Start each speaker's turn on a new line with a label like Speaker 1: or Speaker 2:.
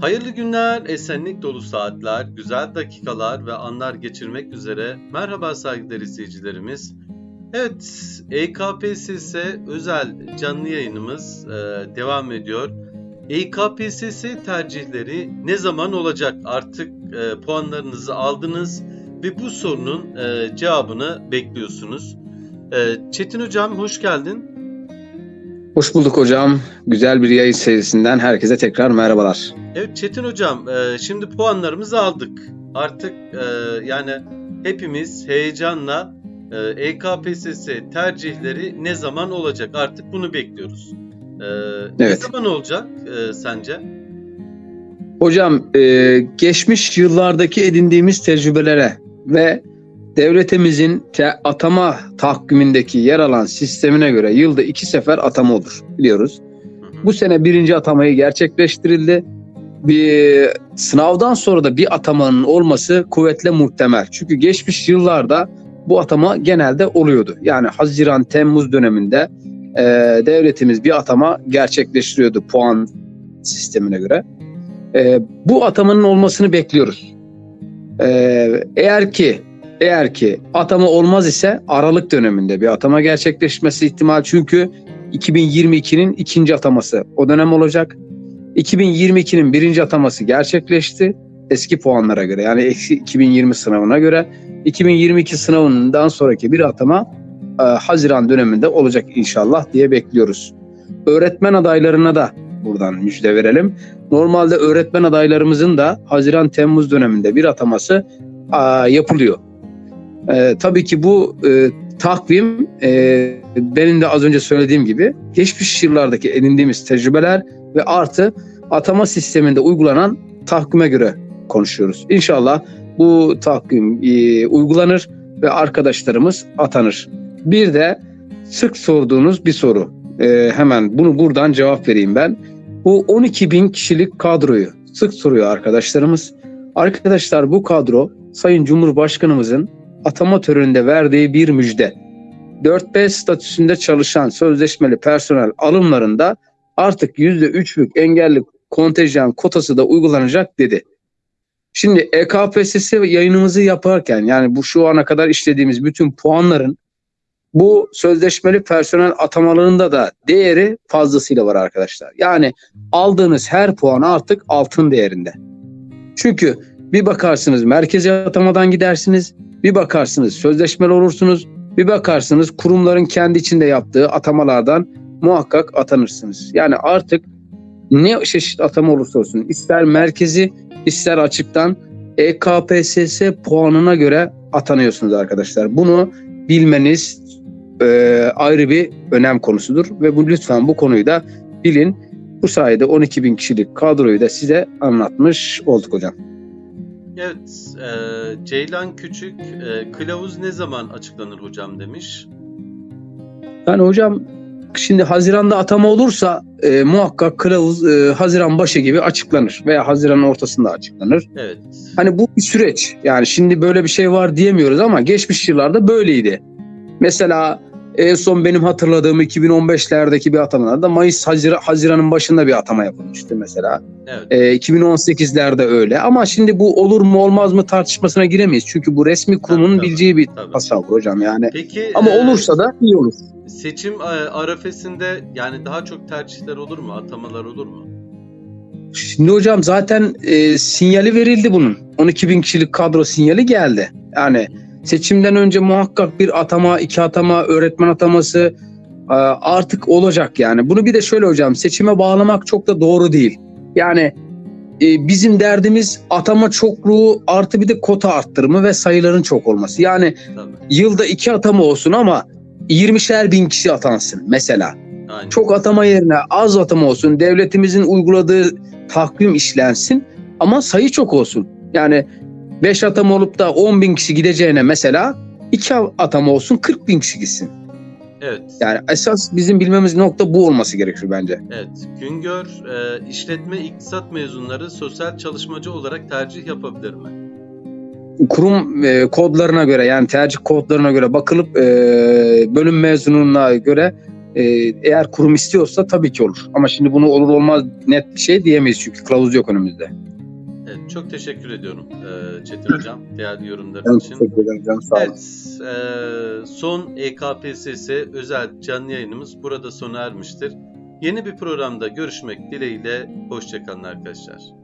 Speaker 1: Hayırlı günler, esenlik dolu saatler, güzel dakikalar ve anlar geçirmek üzere. Merhaba saygıdeğer izleyicilerimiz. Evet, EKPSS özel canlı yayınımız e, devam ediyor. EKPSS tercihleri ne zaman olacak? Artık e, puanlarınızı aldınız ve bu sorunun e, cevabını bekliyorsunuz. E, Çetin Hocam hoş geldin.
Speaker 2: Hoş bulduk hocam. Güzel bir yayın serisinden herkese tekrar merhabalar.
Speaker 1: Evet Çetin Hocam, e, şimdi puanlarımızı aldık. Artık e, yani hepimiz heyecanla e, EKPSS tercihleri ne zaman olacak? Artık bunu bekliyoruz. E, Ne
Speaker 2: Evet.
Speaker 1: zaman olacak e, sence?
Speaker 2: Hocam e, geçmiş yıllardaki edindiğimiz tecrübelere ve devletimizin te- atama tahkimindeki yer alan sistemine göre yılda iki sefer atama olur biliyoruz. Bu sene birinci atamayı gerçekleştirildi. Bir sınavdan sonra da bir atamanın olması kuvvetle muhtemel. Çünkü geçmiş yıllarda bu atama genelde oluyordu. Yani Haziran Temmuz döneminde e, devletimiz bir atama gerçekleştiriyordu puan sistemine göre. E, bu atamanın olmasını bekliyoruz. E, eğer ki eğer ki atama olmaz ise Aralık döneminde bir atama gerçekleşmesi ihtimal çünkü 2022'nin ikinci ataması o dönem olacak. 2022'nin birinci ataması gerçekleşti eski puanlara göre yani eksi 2020 sınavına göre 2022 sınavından sonraki bir atama e, Haziran döneminde olacak inşallah diye bekliyoruz. Öğretmen adaylarına da buradan müjde verelim. Normalde öğretmen adaylarımızın da Haziran Temmuz döneminde bir ataması e, yapılıyor. E, tabii ki bu e, takvim e, benim de az önce söylediğim gibi geçmiş yıllardaki edindiğimiz tecrübeler ve artı atama sisteminde uygulanan takvime göre konuşuyoruz. İnşallah bu takvim e, uygulanır ve arkadaşlarımız atanır. Bir de sık sorduğunuz bir soru. E, hemen bunu buradan cevap vereyim ben. Bu 12 bin kişilik kadroyu sık soruyor arkadaşlarımız. Arkadaşlar bu kadro Sayın Cumhurbaşkanımızın atama töreninde verdiği bir müjde. 4B statüsünde çalışan sözleşmeli personel alımlarında artık %3'lük engelli kontenjan kotası da uygulanacak dedi. Şimdi EKPSS yayınımızı yaparken yani bu şu ana kadar işlediğimiz bütün puanların bu sözleşmeli personel atamalarında da değeri fazlasıyla var arkadaşlar. Yani aldığınız her puan artık altın değerinde. Çünkü bir bakarsınız merkezi atamadan gidersiniz, bir bakarsınız sözleşmeli olursunuz, bir bakarsınız kurumların kendi içinde yaptığı atamalardan muhakkak atanırsınız. Yani artık ne çeşit atama olursa olsun ister merkezi ister açıktan EKPSS puanına göre atanıyorsunuz arkadaşlar. Bunu bilmeniz e, ayrı bir önem konusudur ve bu lütfen bu konuyu da bilin. Bu sayede 12 bin kişilik kadroyu da size anlatmış olduk hocam.
Speaker 1: Evet, e, Ceylan Küçük, e, kılavuz ne zaman açıklanır hocam demiş.
Speaker 2: Yani hocam şimdi Haziran'da atama olursa e, muhakkak kılavuz e, Haziran başı gibi açıklanır veya Haziran'ın ortasında açıklanır.
Speaker 1: Evet,
Speaker 2: Hani bu bir süreç. Yani şimdi böyle bir şey var diyemiyoruz ama geçmiş yıllarda böyleydi. Mesela en son benim hatırladığım 2015'lerdeki bir atamalarda Mayıs Hazira- Haziran'ın başında bir atama yapılmıştı mesela.
Speaker 1: evet.
Speaker 2: Ee, 2018'lerde öyle. Ama şimdi bu olur mu olmaz mı tartışmasına giremeyiz. Çünkü bu resmi kurumun
Speaker 1: Tabii,
Speaker 2: bileceği bir
Speaker 1: tabii.
Speaker 2: tasavvur hocam yani.
Speaker 1: Peki
Speaker 2: Ama
Speaker 1: e,
Speaker 2: olursa da iyi olur.
Speaker 1: seçim e, arefesinde yani daha çok tercihler olur mu, atamalar olur mu?
Speaker 2: Şimdi hocam zaten e, sinyali verildi bunun. 12 bin kişilik kadro sinyali geldi. Yani seçimden önce muhakkak bir atama, iki atama, öğretmen ataması e, artık olacak yani. Bunu bir de şöyle hocam seçime bağlamak çok da doğru değil. Yani e, bizim derdimiz atama çokluğu artı bir de kota arttırımı ve sayıların çok olması. Yani
Speaker 1: Tabii,
Speaker 2: yılda iki atama olsun ama 20'şer bin kişi atansın mesela.
Speaker 1: aynen.
Speaker 2: Çok atama yerine az atama olsun. Devletimizin uyguladığı takvim işlensin ama sayı çok olsun. Yani 5 atama olup da 10 bin kişi gideceğine mesela 2 atama olsun 40 bin kişi gitsin.
Speaker 1: Evet,
Speaker 2: Yani esas bizim bilmemiz nokta bu olması gerekiyor bence.
Speaker 1: evet. Güngör, e, işletme iktisat mezunları sosyal çalışmacı olarak tercih yapabilir mi?
Speaker 2: Kurum e, kodlarına göre yani tercih kodlarına göre bakılıp e, bölüm mezununa göre Ee, eğer kurum istiyorsa tabii ki olur. Ama şimdi bunu olur olmaz net bir şey diyemeyiz çünkü kılavuz yok önümüzde.
Speaker 1: Evet, çok teşekkür ediyorum e, Çetin Hocam değerli yorumların için.
Speaker 2: teşekkür ederim canım sağ olun.
Speaker 1: Evet, e, son EKPSS özel canlı yayınımız burada sona ermiştir. Yeni bir programda görüşmek dileğiyle, hoşçakalın arkadaşlar.